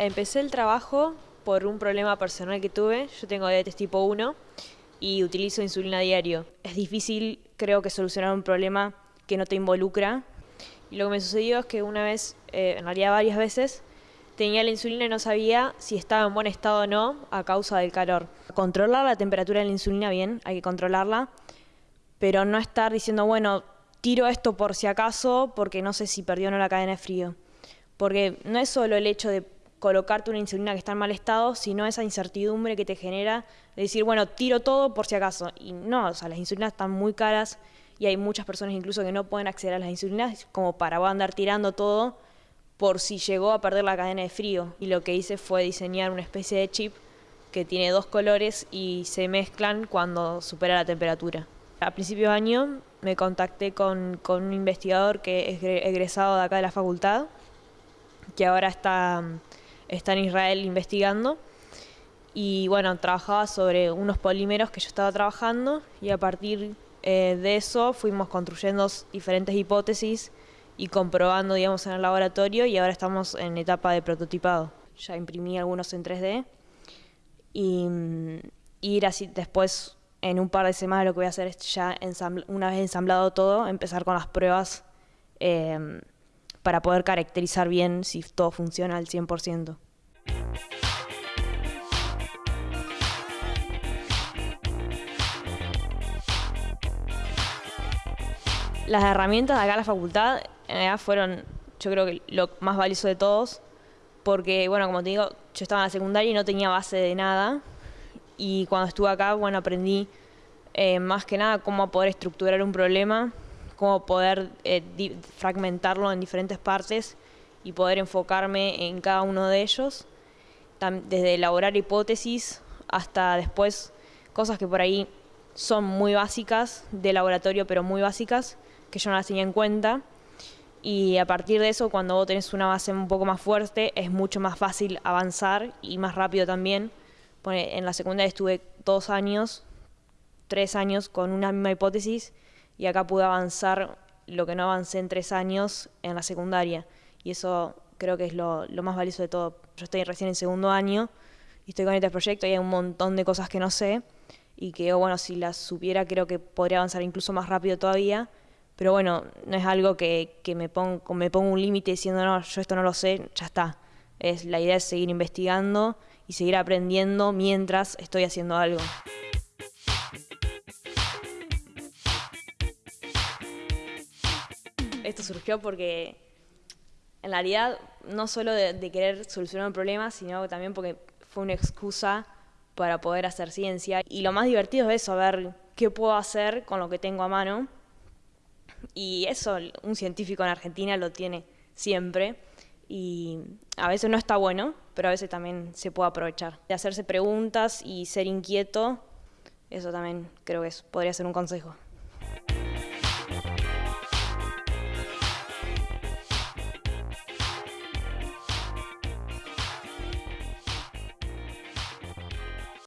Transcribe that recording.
Empecé el trabajo por un problema personal que tuve. Yo tengo diabetes tipo 1 y utilizo insulina diario. Es difícil, creo que, solucionar un problema que no te involucra. Y lo que me sucedió es que una vez, eh, en realidad varias veces, tenía la insulina y no sabía si estaba en buen estado o no a causa del calor. Controlar la temperatura de la insulina bien, hay que controlarla, pero no estar diciendo, bueno, tiro esto por si acaso porque no sé si perdió o no la cadena de frío. Porque no es solo el hecho de colocarte una insulina que está en mal estado, sino esa incertidumbre que te genera de decir, bueno, tiro todo por si acaso. Y no, o sea, las insulinas están muy caras y hay muchas personas incluso que no pueden acceder a las insulinas como para andar tirando todo por si llegó a perder la cadena de frío. Y lo que hice fue diseñar una especie de chip que tiene dos colores y se mezclan cuando supera la temperatura. A principios de año me contacté con, con un investigador que es egresado de acá de la facultad, que ahora está está en Israel investigando. Y bueno, trabajaba sobre unos polímeros que yo estaba trabajando y a partir eh, de eso fuimos construyendo diferentes hipótesis y comprobando, digamos, en el laboratorio y ahora estamos en etapa de prototipado. Ya imprimí algunos en 3D y mm, ir así después, en un par de semanas, lo que voy a hacer es ya, una vez ensamblado todo, empezar con las pruebas eh, para poder caracterizar bien si todo funciona al 100%. Las herramientas de acá en la facultad en fueron, yo creo que lo más valioso de todos, porque, bueno, como te digo, yo estaba en la secundaria y no tenía base de nada, y cuando estuve acá, bueno, aprendí eh, más que nada cómo poder estructurar un problema, cómo poder eh, fragmentarlo en diferentes partes y poder enfocarme en cada uno de ellos, desde elaborar hipótesis hasta después cosas que por ahí son muy básicas de laboratorio, pero muy básicas, que yo no las tenía en cuenta. Y a partir de eso, cuando vos tenés una base un poco más fuerte, es mucho más fácil avanzar y más rápido también. En la secundaria estuve dos años, tres años con una misma hipótesis y acá pude avanzar lo que no avancé en tres años en la secundaria. Y eso creo que es lo, más valioso de todo. Yo estoy recién en segundo año y estoy con este proyecto y hay un montón de cosas que no sé y que, bueno, si las supiera creo que podría avanzar incluso más rápido todavía. Pero bueno, no es algo que, me, pongo, un límite diciendo, no, yo esto no lo sé, ya está. Es, la idea es seguir investigando y seguir aprendiendo mientras estoy haciendo algo. Esto surgió porque en realidad no solo de, querer solucionar un problema, sino también porque fue una excusa para poder hacer ciencia. Y lo más divertido es eso, ver qué puedo hacer con lo que tengo a mano. Y eso un científico en Argentina lo tiene siempre. Y a veces no está bueno, pero a veces también se puede aprovechar. De hacerse preguntas y ser inquieto, eso también creo que podría ser un consejo.